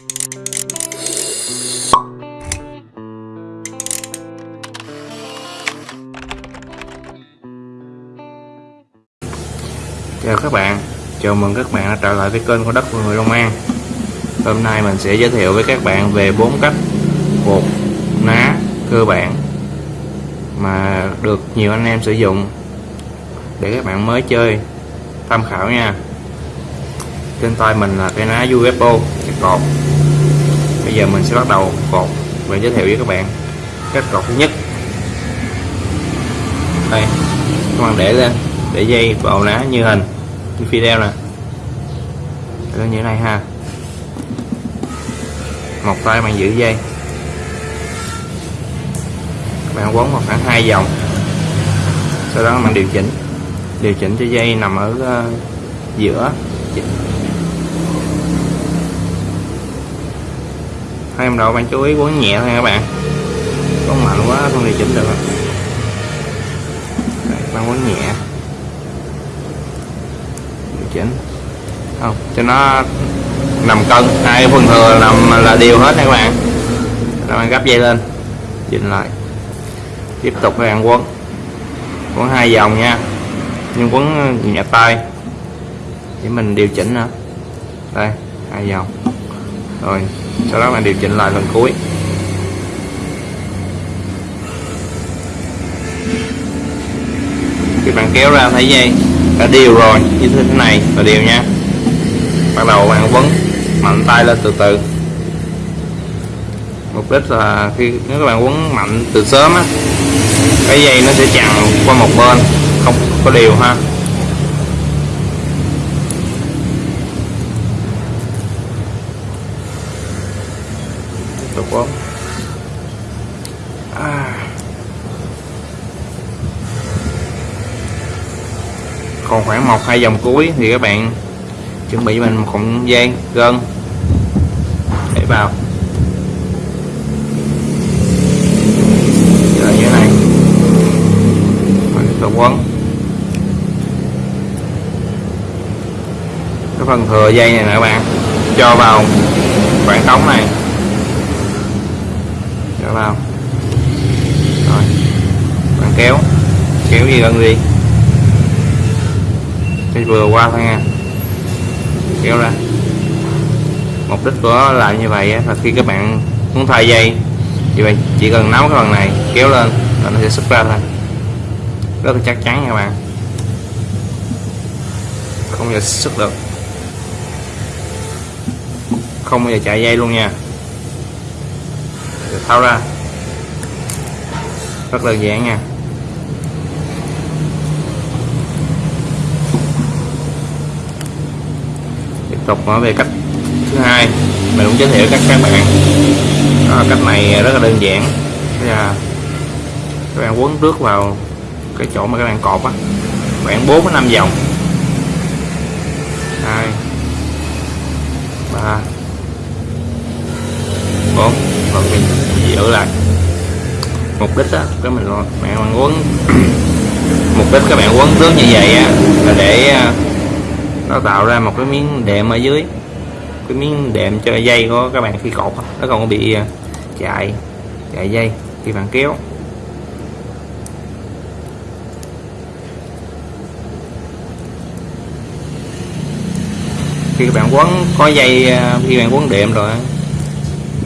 Chào các bạn, chào mừng các bạn đã trở lại với kênh của đất của người Long An. Hôm nay mình sẽ giới thiệu với các bạn về bốn cách bột ná cơ bản mà được nhiều anh em sử dụng để các bạn mới chơi tham khảo nha trên tay mình là cái ná UFO cái cột. Bây giờ mình sẽ bắt đầu cột và giới thiệu với các bạn cách cột thứ nhất. Đây các bạn để lên để dây vào ná như hình như video nè. Để như thế này ha. Một tay bạn giữ dây. Các bạn quấn vào khoảng hai vòng. Sau đó bạn điều chỉnh. Điều chỉnh cho dây nằm ở uh, giữa. Hai em đầu bạn chú ý quấn nhẹ thôi các bạn? Không mạnh quá không điều chỉnh được Đây, bạn quấn nhẹ. Điều chỉnh. Không cho nó nằm cân. Hai phần thừa nằm là đều hết nha các bạn. Các bạn gấp dây lên. Chỉnh lại. Tiếp tục các bạn quấn. Quấn hai vòng nha. Nhưng quấn nhẹ tay. Để mình điều chỉnh nữa. Đây hai vòng. Rồi sau đó bạn điều chỉnh lại lần cuối. Khi bạn kéo ra thấy dây đã đều rồi, như thế này là đều nha. Bắt đầu bạn quấn, mạnh tay lên từ từ. Mục đích là khi, nếu các bạn quấn mạnh từ sớm á, cái dây nó sẽ chằng qua một bên, không có đều ha. Tổ quốc. À. còn khoảng một, hai dòng cuối thì các bạn chuẩn bị mình một cọng dây gân để vào. Rồi như thế này. Tổ quấn cái phần thừa dây này nè các bạn, cho vào khoảng trống này nó vào rồi. Bạn kéo. Kéo gì gần gì cái vừa qua thôi nha. Kéo ra. Mục đích của làm như vậy là khi các bạn muốn thay dây, thì bạn chỉ cần nắm cái phần này, kéo lên, là nó sẽ xuất ra thôi. Rất là chắc chắn nha các bạn. Không bao giờ xuất được. Không bao giờ chạy dây luôn nha được tháo ra. Rất đơn giản nha. Tiếp tục nói về cách thứ hai. Mình cũng giới thiệu các các bạn. Đó là cách này rất là đơn giản. Là các bạn quấn trước vào cái chỗ mà các bạn cột á. Khoảng 4 đến 5 vòng hai ba bốn rồi mình giữ là mục đích á các mình bạn quấn mục đích các bạn quấn tướng như vậy á, là để à, nó tạo ra một cái miếng đệm ở dưới. Cái miếng đệm cho dây của các bạn khi cột nó không bị à, chạy chạy dây khi bạn kéo. Khi các bạn quấn có dây à, khi bạn quấn đệm rồi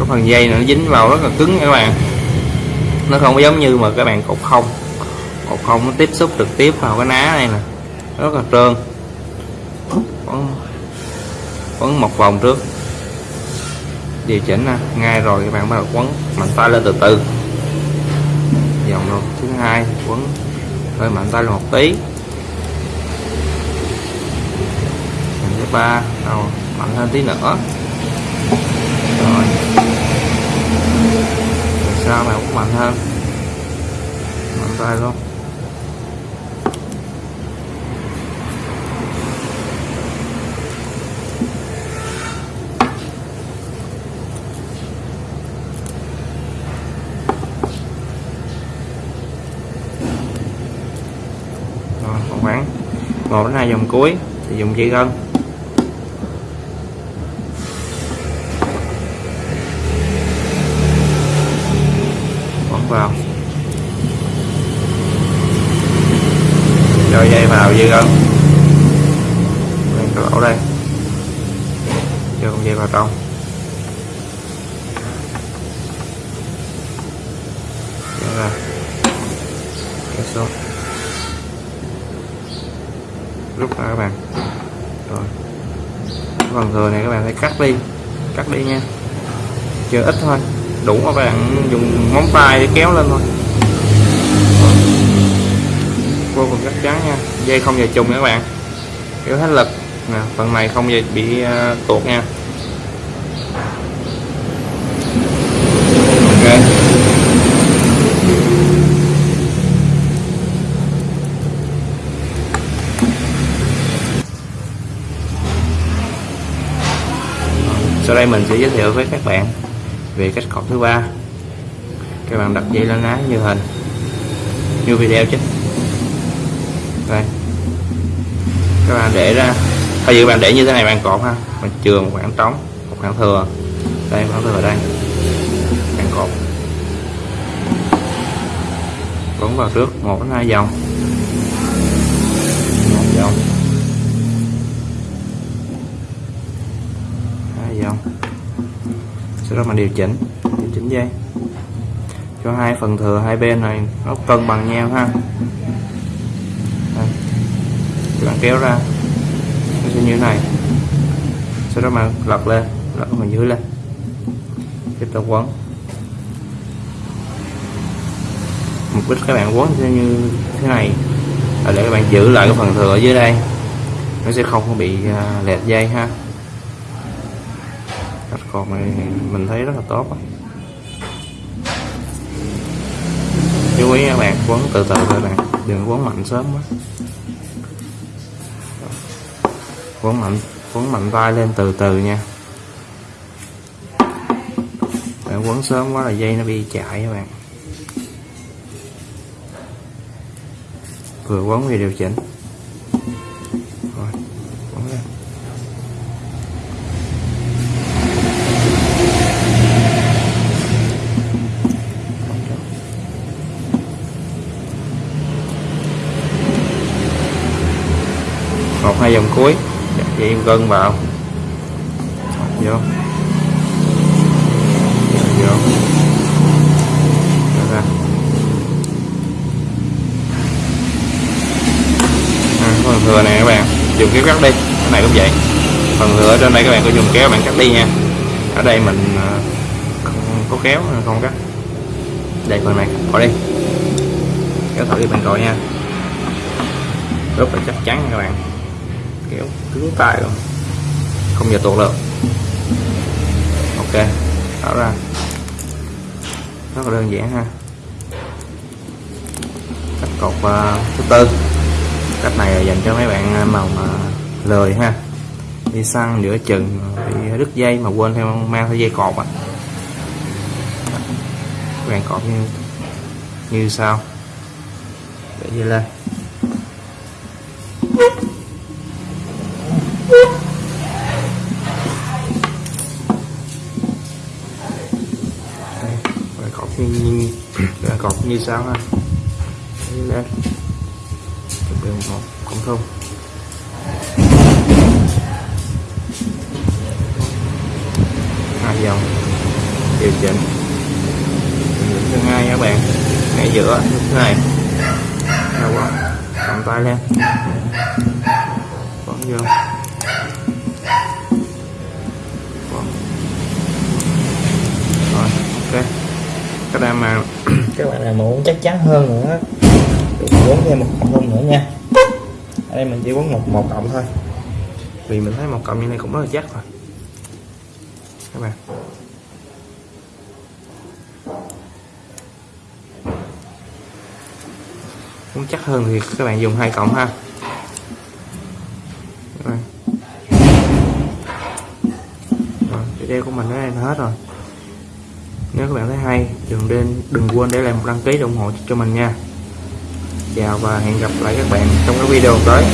có phần dây nó dính vào rất là cứng các bạn. Nó không giống như mà các bạn cột không. Cột không nó tiếp xúc trực tiếp vào cái ná này nè. Rất là trơn. Quấn quấn một vòng trước. Điều chỉnh nè ngay rồi các bạn bắt đầu quấn mạnh tay lên từ từ. Vòng đầu thứ hai quấn hơi mạnh tay lên một tí. Vòng thứ ba. Đầu mạnh hơn tí nữa. Rồi sao mà cũng mạnh hơn? Mạnh tay luôn. Khoảng một đến hai vòng cuối, thì dùng dây gân vào. Cho dây vào dư không? Đây, cái lỗ đây. Cho con dây vào trong. Kéo ra. Rút ra các bạn. Rồi. Phần thừa này các bạn phải cắt đi. Cắt đi nha. Chưa ít thôi đủ các bạn dùng móng tay để kéo lên thôi. Vô cùng chắc chắn nha. Dây không giờ trùng nha các bạn. Kéo hết lực. Nè phần này không giờ bị uh, tuột nha. Ok. Sau đây mình sẽ giới thiệu với các bạn về cách cột thứ ba. Các bạn đặt dây lên ná như hình. Như video chứ đây. Các bạn để ra. Thay vì bạn để như thế này bạn cột ha. Bạn chừa một khoảng trống, một khoảng thừa. Đây, khoảng thừa ở đây. Bạn cột quấn vào trước một đến hai vòng một vòng hai vòng sau đó mình điều chỉnh điều chỉnh dây. Cho hai phần thừa hai bên này, nó cân bằng nhau ha. Đây. các bạn kéo ra. Nó sẽ như thế này. Sau đó mà lật lên, lật phần dưới lên. Tiếp tục quấn. Mục đích các bạn quấn sẽ như thế này. Là để các bạn giữ lại cái phần thừa ở dưới đây, nó sẽ không bị à, lệch lẹt dây ha cách còn này mình thấy rất là tốt chú ý các bạn, quấn từ từ các bạn đừng quấn mạnh sớm quá. Quấn mạnh quấn mạnh vai lên từ từ nha. Để quấn sớm quá là dây nó bị chạy các bạn. Vừa quấn vừa điều chỉnh. Hai vòng cuối. Vậy em gân vào. Vô. Vô. Ra. À, phần thừa này các bạn dùng kéo cắt đi. Cái này cũng vậy. Phần thừa ở trên đây các bạn có dùng kéo bạn cắt đi nha. Ở đây mình à, không có kéo không cắt. Đây phần này bỏ đi. Kéo thử đi bạn coi nha. Rất là chắc chắn các bạn kéo cứng tay rồi, không giờ tuột được ok tạo ra. Rất là đơn giản ha. Cách cột uh, thứ tư cách này là dành cho mấy bạn à, màu mà lười ha. Đi săn giữa chừng bị đứt dây mà quên theo mang theo dây cột à. Các bạn cột như như sau. Để dây lên đây nhìn cột như, như bạn ha lên. Đường một cũng không? Hai dòng. Điều chỉnh. Điều thứ hai các bạn. Ngay giữa. Thứ này đau quá cầm tay lên. Vẫn vô. Vẫn. rồi ok các bạn mà các bạn nào muốn chắc chắn hơn nữa. Quấn thêm một cộng nữa nha. Ở đây mình chỉ quấn một một cộng thôi. Vì mình thấy một cộng như này cũng rất là chắc rồi các bạn. Muốn chắc hơn thì các bạn dùng hai cộng ha. Rồi rồi video của mình đến đây là hết rồi nếu các bạn thấy hay, đừng nên, đừng quên để lại một đăng ký để ủng hộ cho mình nha. Chào và hẹn gặp lại các bạn trong các video tới.